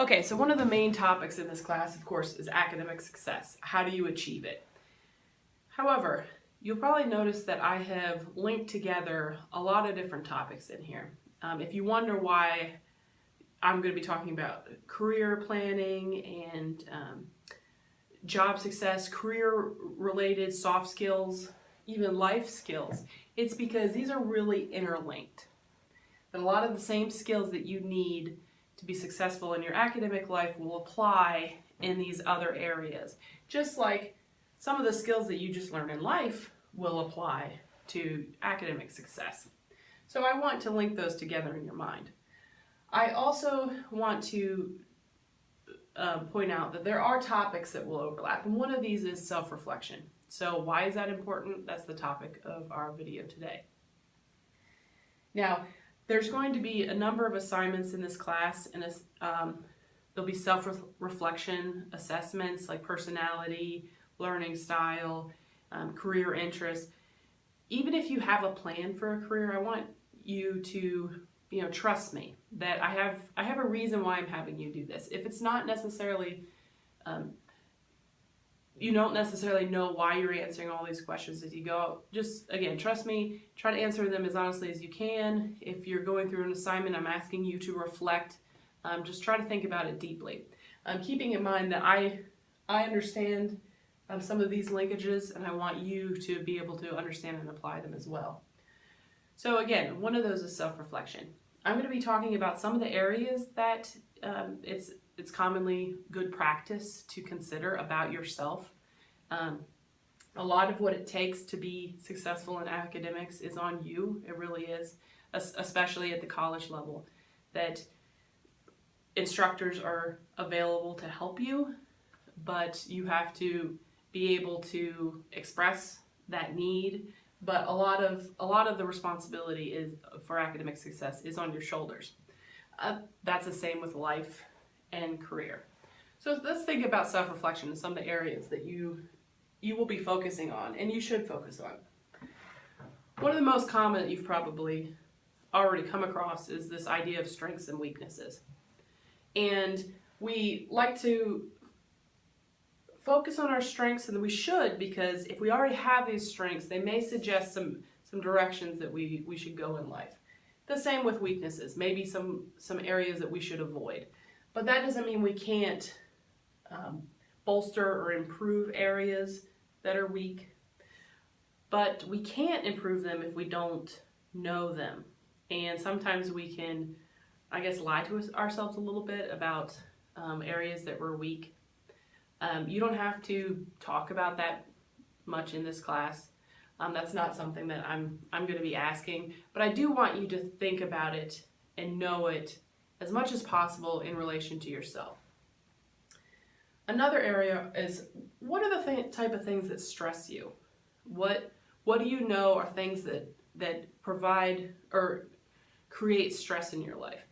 Okay, so one of the main topics in this class, of course, is academic success. How do you achieve it? However, you'll probably notice that I have linked together a lot of different topics in here. Um, if you wonder why I'm going to be talking about career planning and um, job success, career related soft skills, even life skills, it's because these are really interlinked. That a lot of the same skills that you need to be successful in your academic life will apply in these other areas. Just like some of the skills that you just learned in life will apply to academic success. So I want to link those together in your mind. I also want to uh, point out that there are topics that will overlap, and one of these is self-reflection. So why is that important? That's the topic of our video today. Now, there's going to be a number of assignments in this class, and um, there'll be self-reflection assessments like personality, learning style, um, career interests. Even if you have a plan for a career, I want you to you know trust me that I have I have a reason why I'm having you do this. If it's not necessarily um, you don't necessarily know why you're answering all these questions as you go. Just again, trust me, try to answer them as honestly as you can. If you're going through an assignment, I'm asking you to reflect. Um, just try to think about it deeply. Um, keeping in mind that I, I understand um, some of these linkages and I want you to be able to understand and apply them as well. So again, one of those is self-reflection. I'm going to be talking about some of the areas that um, it's it's commonly good practice to consider about yourself. Um, a lot of what it takes to be successful in academics is on you. It really is, especially at the college level, that instructors are available to help you, but you have to be able to express that need. But a lot of a lot of the responsibility is for academic success is on your shoulders. Uh, that's the same with life and career. So let's think about self-reflection and some of the areas that you you will be focusing on and you should focus on. One of the most common that you've probably already come across is this idea of strengths and weaknesses. And we like to focus on our strengths and we should because if we already have these strengths, they may suggest some, some directions that we, we should go in life. The same with weaknesses, maybe some, some areas that we should avoid. But that doesn't mean we can't um, bolster or improve areas that are weak. But we can't improve them if we don't know them. And sometimes we can, I guess, lie to ourselves a little bit about um, areas that we're weak. Um, you don't have to talk about that much in this class. Um, that's not something that I'm, I'm going to be asking, but I do want you to think about it and know it as much as possible in relation to yourself. Another area is what are the th type of things that stress you? What what do you know are things that that provide or create stress in your life?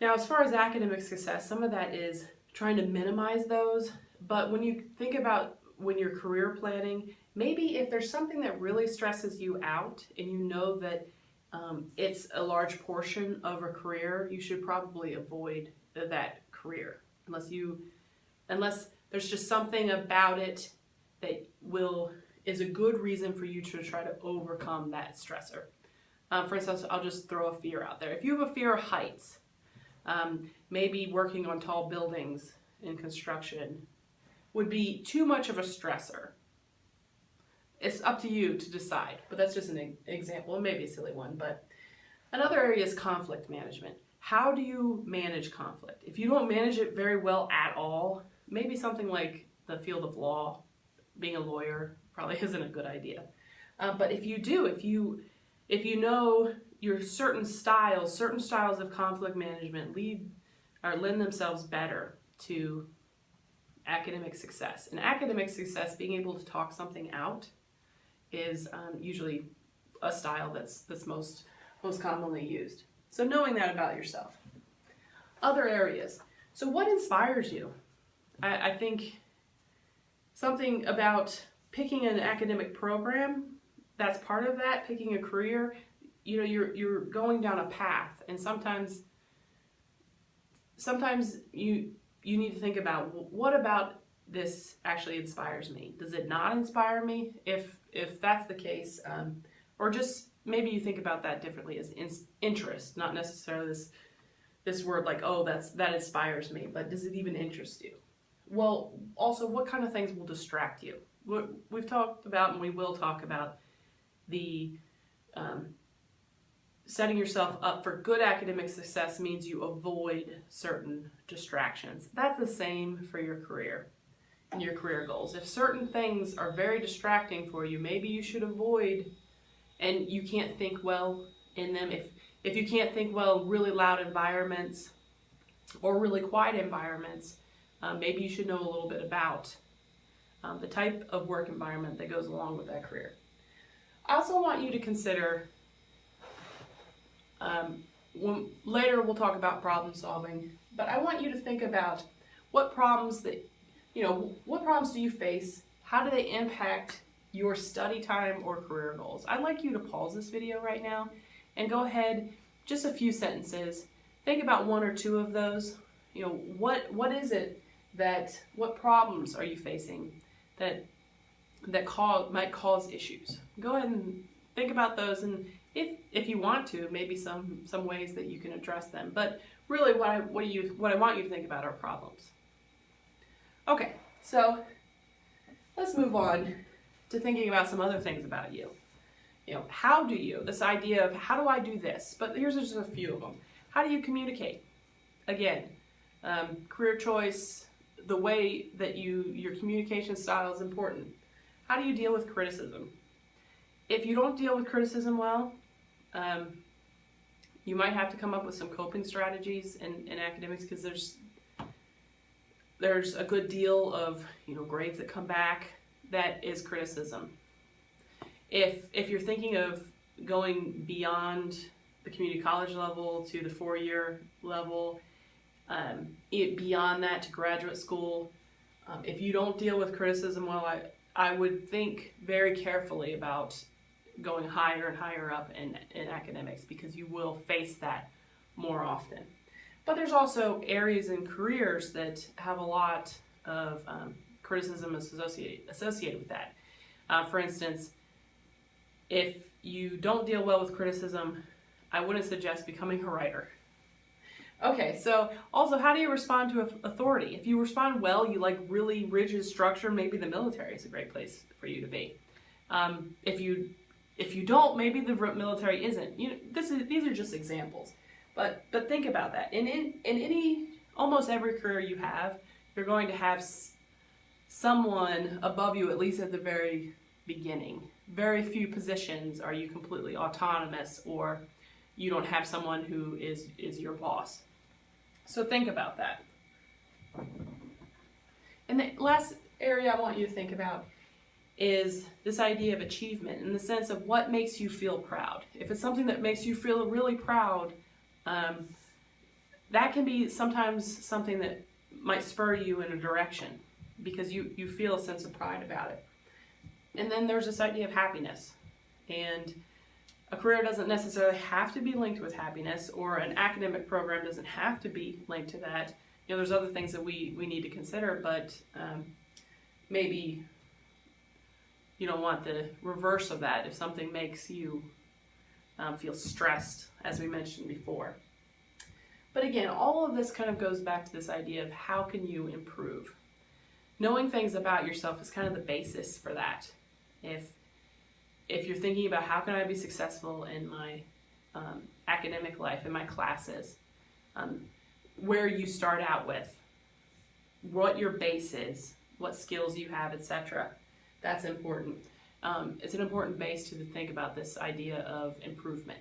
Now, as far as academic success, some of that is trying to minimize those, but when you think about when you're career planning, maybe if there's something that really stresses you out and you know that um, it's a large portion of a career, you should probably avoid that career unless you, unless there's just something about it that will, is a good reason for you to try to overcome that stressor. Um, for instance, I'll just throw a fear out there. If you have a fear of heights, um, maybe working on tall buildings in construction would be too much of a stressor it's up to you to decide, but that's just an example, maybe a silly one. But another area is conflict management. How do you manage conflict? If you don't manage it very well at all, maybe something like the field of law, being a lawyer, probably isn't a good idea. Uh, but if you do, if you if you know your certain styles, certain styles of conflict management lead or lend themselves better to academic success. And academic success, being able to talk something out, is um, usually a style that's, that's most, most commonly used. So knowing that about yourself. Other areas. So what inspires you? I, I think something about picking an academic program, that's part of that, picking a career, you know, you're, you're going down a path and sometimes sometimes you you need to think about what about this actually inspires me. Does it not inspire me? If if that's the case, um, or just maybe you think about that differently as in, interest, not necessarily this this word like oh that's that inspires me, but does it even interest you? Well, also what kind of things will distract you? We've talked about and we will talk about the um, setting yourself up for good academic success means you avoid certain distractions. That's the same for your career your career goals. If certain things are very distracting for you, maybe you should avoid and you can't think well in them. If if you can't think well in really loud environments or really quiet environments, um, maybe you should know a little bit about um, the type of work environment that goes along with that career. I also want you to consider um, when, later we'll talk about problem solving, but I want you to think about what problems that, you know, what problems do you face? How do they impact your study time or career goals? I'd like you to pause this video right now and go ahead, just a few sentences, think about one or two of those. You know, what what is it that, what problems are you facing that that cause, might cause issues? Go ahead and think about those and if if you want to, maybe some some ways that you can address them. But really, what I what do you what I want you to think about are problems. Okay, so let's move on to thinking about some other things about you. You know, how do you? This idea of how do I do this? But here's just a few of them. How do you communicate? Again, um, career choice, the way that you your communication style is important. How do you deal with criticism? If you don't deal with criticism well, um, you might have to come up with some coping strategies in, in academics because there's there's a good deal of you know grades that come back that is criticism. If if you're thinking of going beyond the community college level to the four-year level, um, it, beyond that to graduate school, um, if you don't deal with criticism well, I I would think very carefully about going higher and higher up in, in academics because you will face that more often. But there's also areas and careers that have a lot of um, criticism associated, associated with that. Uh, for instance, if you don't deal well with criticism, I wouldn't suggest becoming a writer. Okay, so also, how do you respond to authority? If you respond well, you like really rigid structure, maybe the military is a great place for you to be. Um, if you if you don't, maybe the military isn't. You know, this is these are just examples, but but think about that. In in in any almost every career you have, you're going to have someone above you at least at the very beginning. Very few positions are you completely autonomous or you don't have someone who is is your boss. So think about that. And the last area I want you to think about is this idea of achievement in the sense of what makes you feel proud. If it's something that makes you feel really proud, um, that can be sometimes something that might spur you in a direction because you, you feel a sense of pride about it. And then there's this idea of happiness. And a career doesn't necessarily have to be linked with happiness, or an academic program doesn't have to be linked to that. You know, there's other things that we, we need to consider, but um, maybe you don't want the reverse of that if something makes you um, feel stressed, as we mentioned before. But again, all of this kind of goes back to this idea of how can you improve. Knowing things about yourself is kind of the basis for that. If if you're thinking about how can I be successful in my um, academic life, in my classes, um, where you start out with, what your base is, what skills you have, etc. That's important. Um, it's an important base to think about this idea of improvement.